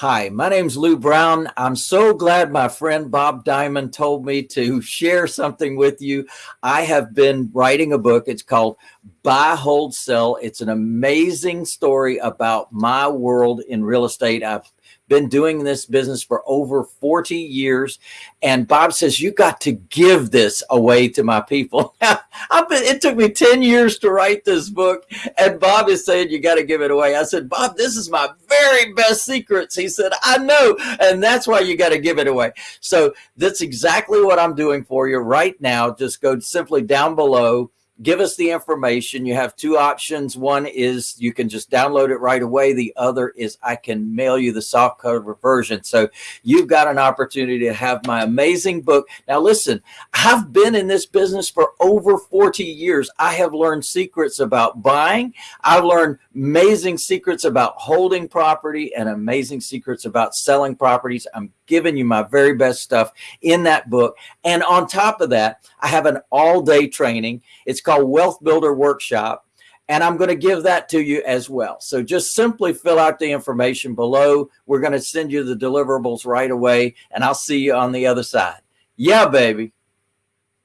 Hi, my name's Lou Brown. I'm so glad my friend Bob Diamond told me to share something with you. I have been writing a book. It's called Buy, Hold, Sell. It's an amazing story about my world in real estate. I've been doing this business for over 40 years. And Bob says, you got to give this away to my people. Been, it took me 10 years to write this book. And Bob is saying, you got to give it away. I said, Bob, this is my very best secrets. He said, I know. And that's why you got to give it away. So that's exactly what I'm doing for you right now. Just go simply down below give us the information. You have two options. One is you can just download it right away. The other is I can mail you the soft cover version. So you've got an opportunity to have my amazing book. Now listen, I've been in this business for over 40 years. I have learned secrets about buying. I've learned amazing secrets about holding property and amazing secrets about selling properties. I'm giving you my very best stuff in that book. And on top of that, I have an all day training. It's called Wealth Builder Workshop. And I'm going to give that to you as well. So just simply fill out the information below. We're going to send you the deliverables right away and I'll see you on the other side. Yeah, baby.